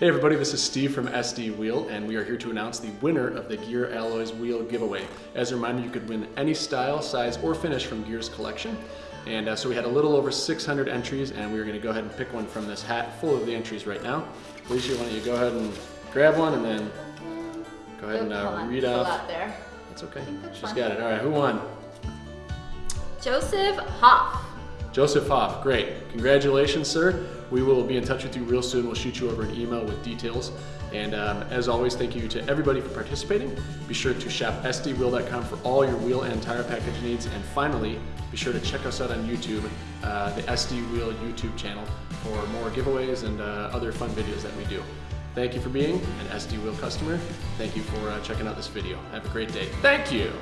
Hey everybody, this is Steve from SD Wheel, and we are here to announce the winner of the Gear Alloys Wheel giveaway. As a reminder, you could win any style, size, or finish from Gear's collection. And uh, so we had a little over 600 entries, and we are going to go ahead and pick one from this hat full of the entries right now. Alicia, why don't you go ahead and grab one, and then go ahead and uh, read off. out. That's okay. that's She's got it. All right, who won? Joseph Hoff. Joseph Hoff, great. Congratulations, sir. We will be in touch with you real soon. We'll shoot you over an email with details. And um, as always, thank you to everybody for participating. Be sure to shop sdwheel.com for all your wheel and tire package needs. And finally, be sure to check us out on YouTube, uh, the SD Wheel YouTube channel, for more giveaways and uh, other fun videos that we do. Thank you for being an SD Wheel customer. Thank you for uh, checking out this video. Have a great day. Thank you.